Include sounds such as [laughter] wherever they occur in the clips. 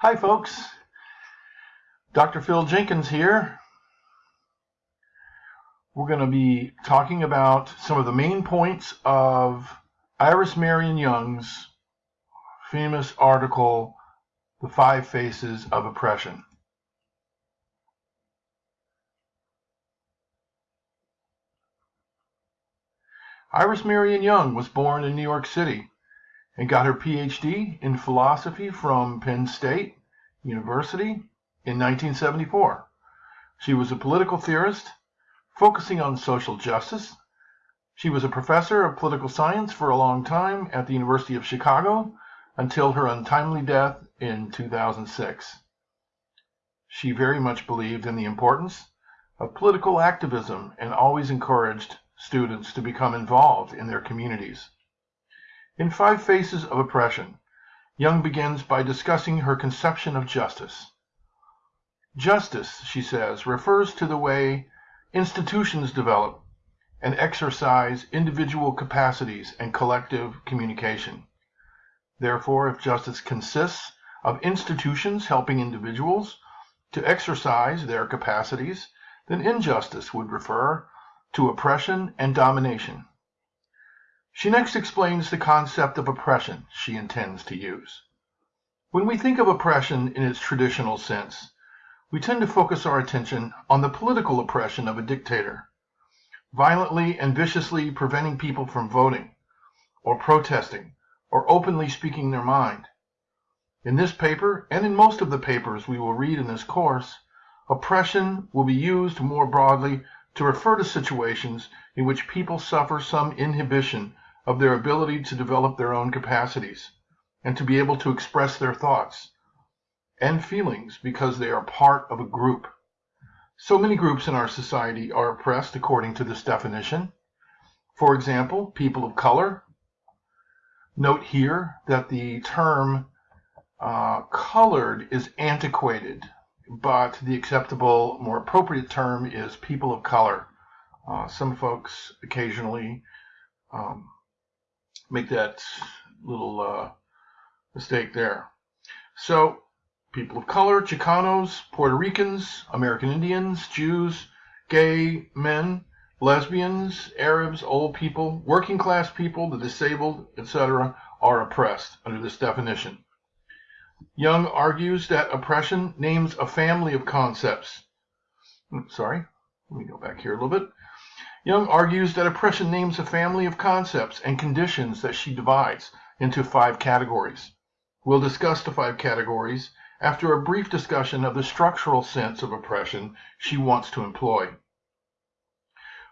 Hi, folks. Dr. Phil Jenkins here. We're going to be talking about some of the main points of Iris Marion Young's famous article, The Five Faces of Oppression. Iris Marion Young was born in New York City and got her PhD in philosophy from Penn State University in 1974. She was a political theorist focusing on social justice. She was a professor of political science for a long time at the University of Chicago until her untimely death in 2006. She very much believed in the importance of political activism and always encouraged students to become involved in their communities. In Five Faces of Oppression, Young begins by discussing her conception of justice. Justice, she says, refers to the way institutions develop and exercise individual capacities and collective communication. Therefore, if justice consists of institutions helping individuals to exercise their capacities, then injustice would refer to oppression and domination. She next explains the concept of oppression she intends to use. When we think of oppression in its traditional sense, we tend to focus our attention on the political oppression of a dictator, violently and viciously preventing people from voting, or protesting, or openly speaking their mind. In this paper, and in most of the papers we will read in this course, oppression will be used more broadly to refer to situations in which people suffer some inhibition of their ability to develop their own capacities and to be able to express their thoughts and feelings because they are part of a group. So many groups in our society are oppressed according to this definition. For example, people of color. Note here that the term uh, colored is antiquated but the acceptable, more appropriate term is people of color. Uh, some folks occasionally um, make that little uh, mistake there. So, people of color, Chicanos, Puerto Ricans, American Indians, Jews, gay men, lesbians, Arabs, old people, working class people, the disabled, etc., are oppressed under this definition. Young argues that oppression names a family of concepts. Hmm, sorry, let me go back here a little bit. Young argues that oppression names a family of concepts and conditions that she divides into five categories. We'll discuss the five categories after a brief discussion of the structural sense of oppression she wants to employ.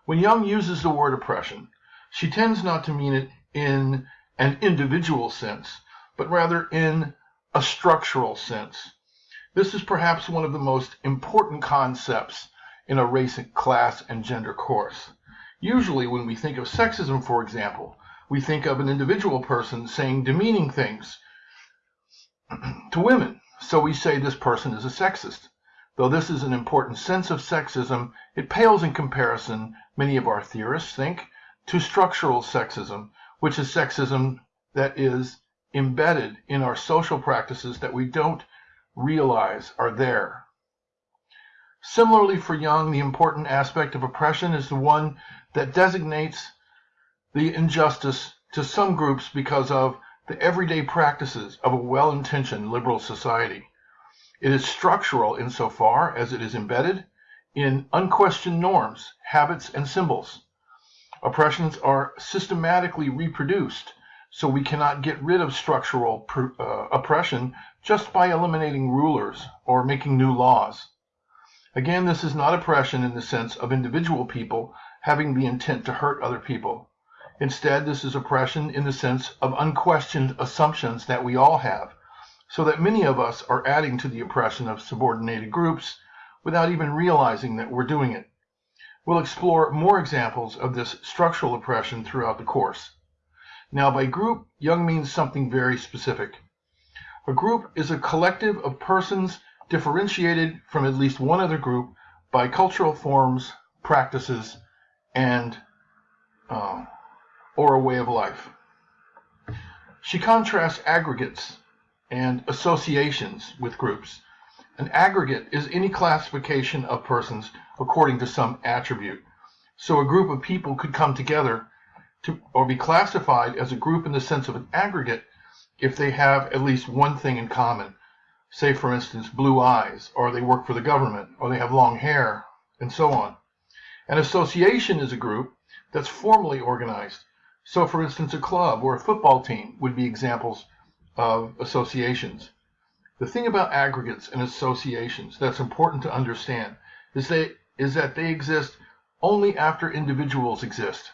When Young uses the word oppression, she tends not to mean it in an individual sense, but rather in a structural sense. This is perhaps one of the most important concepts in a race, class, and gender course. Usually, when we think of sexism, for example, we think of an individual person saying demeaning things [clears throat] to women. So we say this person is a sexist. Though this is an important sense of sexism, it pales in comparison, many of our theorists think, to structural sexism, which is sexism that is embedded in our social practices that we don't realize are there. Similarly, for Young, the important aspect of oppression is the one that designates the injustice to some groups because of the everyday practices of a well intentioned liberal society. It is structural insofar as it is embedded in unquestioned norms, habits, and symbols. Oppressions are systematically reproduced so we cannot get rid of structural uh, oppression just by eliminating rulers or making new laws. Again, this is not oppression in the sense of individual people having the intent to hurt other people. Instead, this is oppression in the sense of unquestioned assumptions that we all have, so that many of us are adding to the oppression of subordinated groups without even realizing that we're doing it. We'll explore more examples of this structural oppression throughout the course. Now, by group, Young means something very specific. A group is a collective of persons differentiated from at least one other group by cultural forms, practices, and uh, or a way of life. She contrasts aggregates and associations with groups. An aggregate is any classification of persons according to some attribute. So a group of people could come together to, or be classified as a group in the sense of an aggregate if they have at least one thing in common. Say, for instance, blue eyes, or they work for the government, or they have long hair, and so on. An association is a group that's formally organized. So, for instance, a club or a football team would be examples of associations. The thing about aggregates and associations that's important to understand is, they, is that they exist only after individuals exist.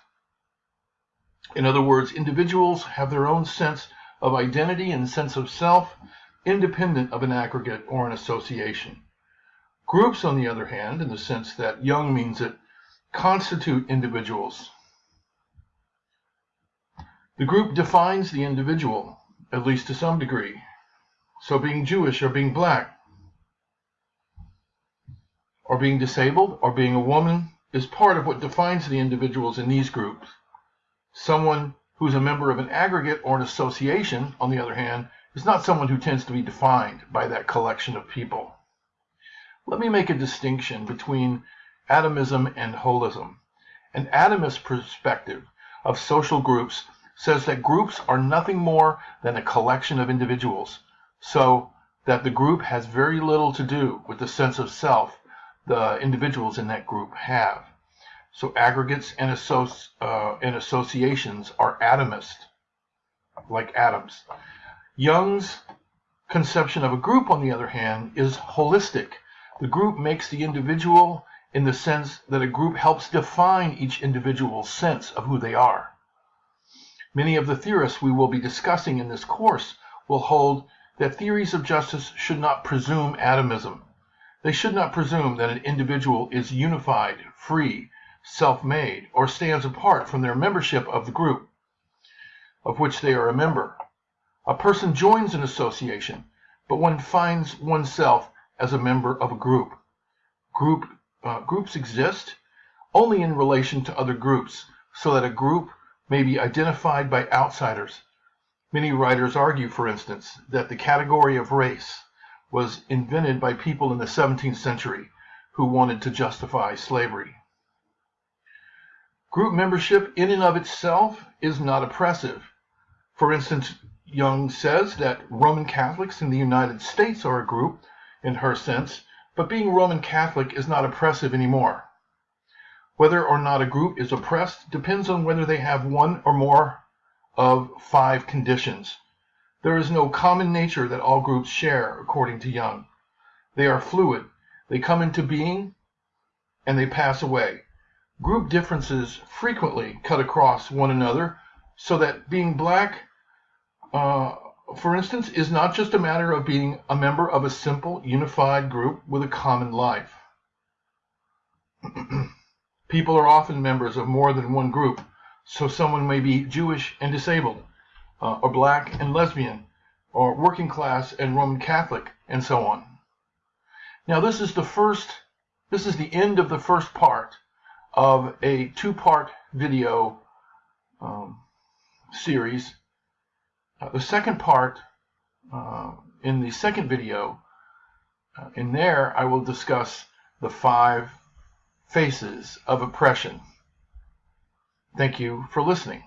In other words, individuals have their own sense of identity and sense of self, independent of an aggregate or an association. Groups, on the other hand, in the sense that Young means it, constitute individuals. The group defines the individual, at least to some degree. So being Jewish or being black, or being disabled, or being a woman is part of what defines the individuals in these groups. Someone who's a member of an aggregate or an association, on the other hand, is not someone who tends to be defined by that collection of people. Let me make a distinction between atomism and holism. An atomist perspective of social groups says that groups are nothing more than a collection of individuals, so that the group has very little to do with the sense of self the individuals in that group have. So aggregates and, associ uh, and associations are atomist, like atoms. Young's conception of a group, on the other hand, is holistic. The group makes the individual in the sense that a group helps define each individual's sense of who they are. Many of the theorists we will be discussing in this course will hold that theories of justice should not presume atomism. They should not presume that an individual is unified, free, self-made, or stands apart from their membership of the group of which they are a member. A person joins an association, but one finds oneself as a member of a group. Group uh, groups exist only in relation to other groups, so that a group may be identified by outsiders. Many writers argue, for instance, that the category of race was invented by people in the 17th century who wanted to justify slavery. Group membership in and of itself is not oppressive. For instance, Young says that Roman Catholics in the United States are a group, in her sense, but being Roman Catholic is not oppressive anymore. Whether or not a group is oppressed depends on whether they have one or more of five conditions. There is no common nature that all groups share, according to Young. They are fluid. They come into being and they pass away. Group differences frequently cut across one another so that being black, uh, for instance, is not just a matter of being a member of a simple, unified group with a common life. [clears throat] People are often members of more than one group, so someone may be Jewish and disabled, uh, or black and lesbian, or working class and Roman Catholic, and so on. Now this is the first, this is the end of the first part of a two-part video um, series. Uh, the second part, uh, in the second video, uh, in there I will discuss the five faces of oppression. Thank you for listening.